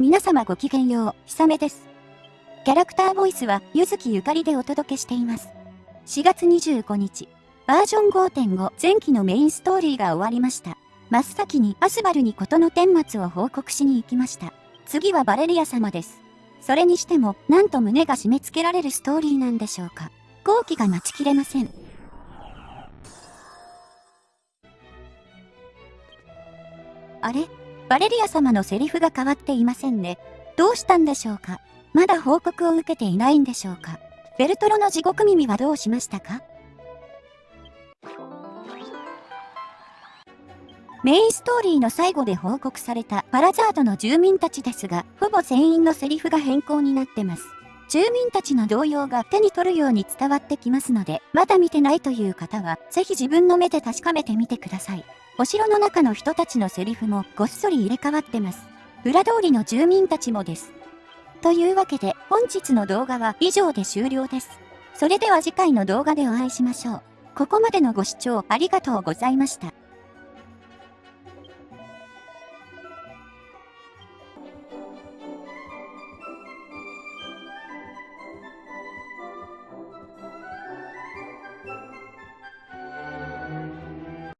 皆様ごきげんよう、ひさめです。キャラクターボイスは、ゆずきゆかりでお届けしています。4月25日、バージョン5.5前期のメインストーリーが終わりました。真っ先にアスバルに事の顛末を報告しに行きました。次はバレリア様です。それにしても、なんと胸が締め付けられるストーリーなんでしょうか。後期が待ちきれません。あれ？バレリア様のセリフが変わっていませんね。どうしたんでしょうか？まだ報告を受けていないんでしょうか？ベルトロの地獄耳はどうしましたか？メインストーリーの最後で報告されたパラザードの住民たちですが、ほぼ全員のセリフが変更になってます。住民たちの動揺が手に取るように伝わってきますので、まだ見てないという方は、ぜひ自分の目で確かめてみてください。お城の中の人たちのセリフもごっそり入れ替わってます。裏通りの住民たちもです。というわけで、本日の動画は以上で終了です。それでは次回の動画でお会いしましょう。ここまでのご視聴ありがとうございました。